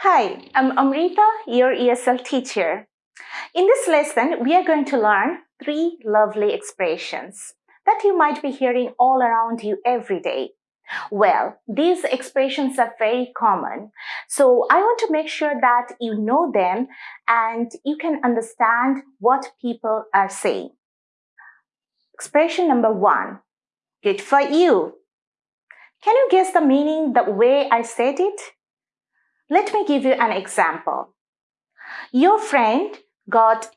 Hi, I'm Amrita, your ESL teacher. In this lesson, we are going to learn three lovely expressions that you might be hearing all around you every day. Well, these expressions are very common, so I want to make sure that you know them and you can understand what people are saying. Expression number one, good for you. Can you guess the meaning the way I said it? Let me give you an example. Your friend got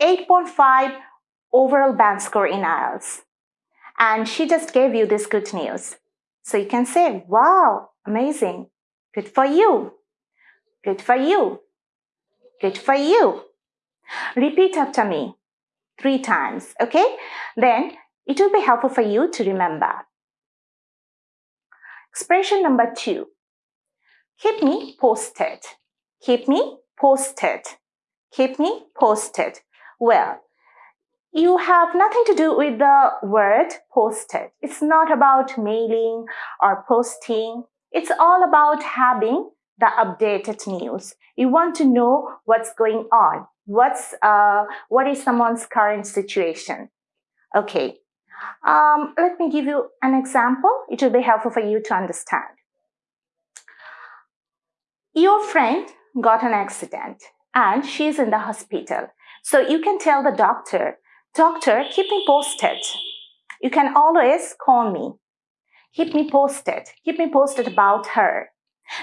8.5 overall band score in IELTS and she just gave you this good news. So you can say, wow, amazing. Good for you. Good for you. Good for you. Repeat after me three times, okay? Then it will be helpful for you to remember. Expression number two. Keep me posted. Keep me posted. Keep me posted. Well, you have nothing to do with the word posted. It's not about mailing or posting. It's all about having the updated news. You want to know what's going on. What's, uh, what is someone's current situation? Okay. Um, let me give you an example. It will be helpful for you to understand. Your friend got an accident and she's in the hospital. So you can tell the doctor, doctor, keep me posted. You can always call me. Keep me posted. Keep me posted about her.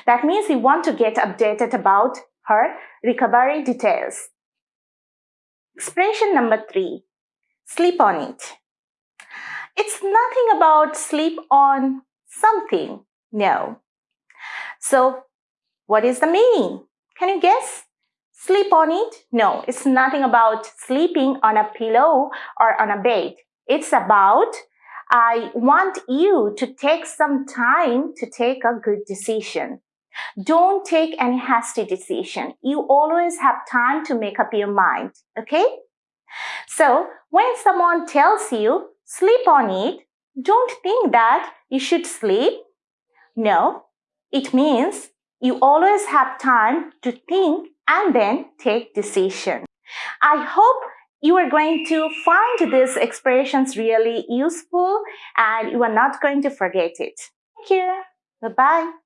That means you want to get updated about her recovery details. Expression number three, sleep on it. It's nothing about sleep on something. No. So what is the meaning? Can you guess? Sleep on it? No, it's nothing about sleeping on a pillow or on a bed. It's about I want you to take some time to take a good decision. Don't take any hasty decision. You always have time to make up your mind, okay? So when someone tells you sleep on it, don't think that you should sleep. No, it means you always have time to think and then take decision. I hope you are going to find these expressions really useful and you are not going to forget it. Thank you. Bye-bye.